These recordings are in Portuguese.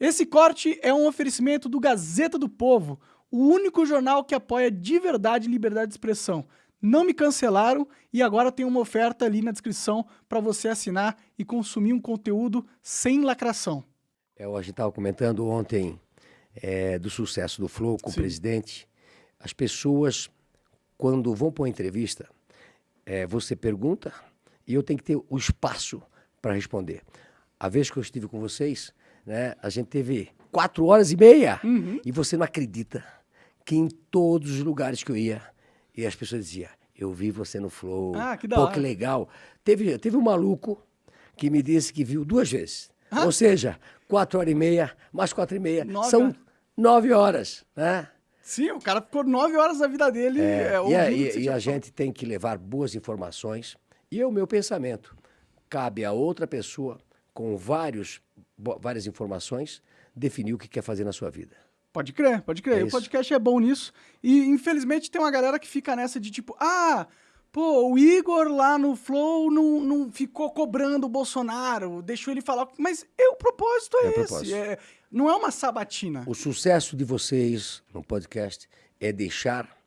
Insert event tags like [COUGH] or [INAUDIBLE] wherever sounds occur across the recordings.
Esse corte é um oferecimento do Gazeta do Povo, o único jornal que apoia de verdade liberdade de expressão. Não me cancelaram e agora tem uma oferta ali na descrição para você assinar e consumir um conteúdo sem lacração. É, a gente estava comentando ontem é, do sucesso do Flow com Sim. o presidente. As pessoas, quando vão para uma entrevista, é, você pergunta e eu tenho que ter o espaço para responder. A vez que eu estive com vocês, né, a gente teve quatro horas e meia uhum. e você não acredita que em todos os lugares que eu ia, e as pessoas diziam, eu vi você no Flow, ah, que da pô, hora. que legal. Teve, teve um maluco que me disse que viu duas vezes. Ah? Ou seja, quatro horas e meia, mais quatro e meia, nove são nove horas, né? Sim, o cara ficou nove horas da vida dele é, é, e, a, e, e a gente tem que levar boas informações. E é o meu pensamento. Cabe a outra pessoa, com vários, várias informações, definir o que quer fazer na sua vida. Pode crer, pode crer. É o podcast é bom nisso. E infelizmente tem uma galera que fica nessa de tipo, ah, pô, o Igor lá no Flow não, não ficou cobrando o Bolsonaro, deixou ele falar. Mas é, o propósito é, é esse. Propósito. É, não é uma sabatina. O sucesso de vocês no podcast é deixar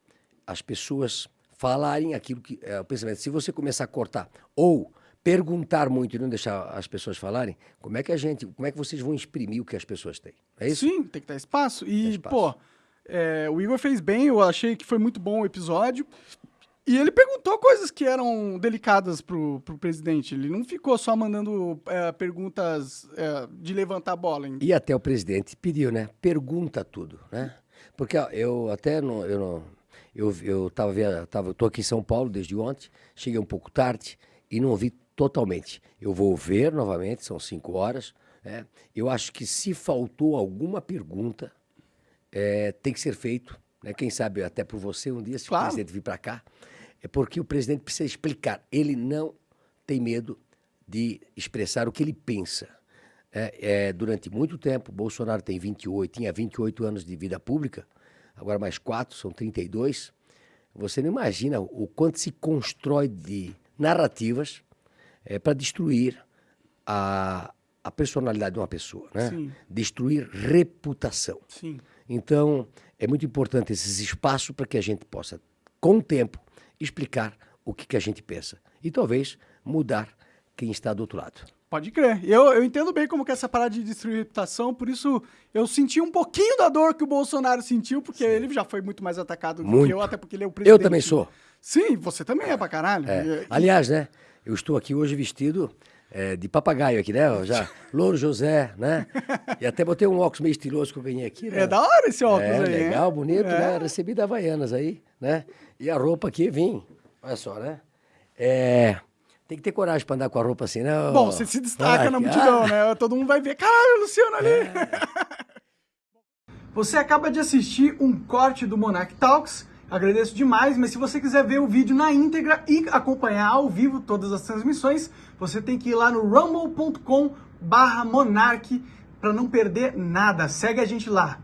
as pessoas falarem aquilo que é o pensamento. Se você começar a cortar ou perguntar muito e não deixar as pessoas falarem, como é que a gente, como é que vocês vão exprimir o que as pessoas têm? É isso? Sim, tem que dar espaço. E, espaço. pô, é, o Igor fez bem, eu achei que foi muito bom o episódio. E ele perguntou coisas que eram delicadas pro, pro presidente. Ele não ficou só mandando é, perguntas é, de levantar a bola. Hein? E até o presidente pediu, né? Pergunta tudo, né? Porque ó, eu até não, eu não, eu, eu tava, tava, tô aqui em São Paulo desde ontem, cheguei um pouco tarde e não ouvi totalmente. Eu vou ver novamente, são cinco horas. Né? Eu acho que se faltou alguma pergunta, é, tem que ser feito. Né? Quem sabe até por você um dia, se claro. o presidente vir para cá, é porque o presidente precisa explicar. Ele não tem medo de expressar o que ele pensa. É, é, durante muito tempo, Bolsonaro tem 28, tinha 28 anos de vida pública, agora mais quatro, são 32. Você não imagina o quanto se constrói de narrativas é, para destruir a, a personalidade de uma pessoa, né? Sim. Destruir reputação. Sim. Então, é muito importante esses espaços para que a gente possa, com o tempo, explicar o que, que a gente pensa. E talvez mudar quem está do outro lado. Pode crer. Eu, eu entendo bem como que é essa parada de destruir reputação, por isso eu senti um pouquinho da dor que o Bolsonaro sentiu, porque Sim. ele já foi muito mais atacado muito. do que eu, até porque ele é o presidente. Eu também sou. Sim, você também é pra caralho. É. Aliás, né? Eu estou aqui hoje vestido é, de papagaio aqui, né? Já, [LAUGHS] Louro José, né? E até botei um óculos meio estiloso que eu ganhei aqui, né? É da hora esse óculos é, aí, legal, hein? bonito, é. né? Recebi da Havaianas aí, né? E a roupa aqui, vim, olha só, né? É... Tem que ter coragem para andar com a roupa assim, né? Bom, você se destaca na multidão, ah. né? Todo mundo vai ver, caralho, Luciano ali! É. [LAUGHS] Você acaba de assistir um corte do Monarch Talks, Agradeço demais, mas se você quiser ver o vídeo na íntegra e acompanhar ao vivo todas as transmissões, você tem que ir lá no rumble.com barra monarch para não perder nada. Segue a gente lá.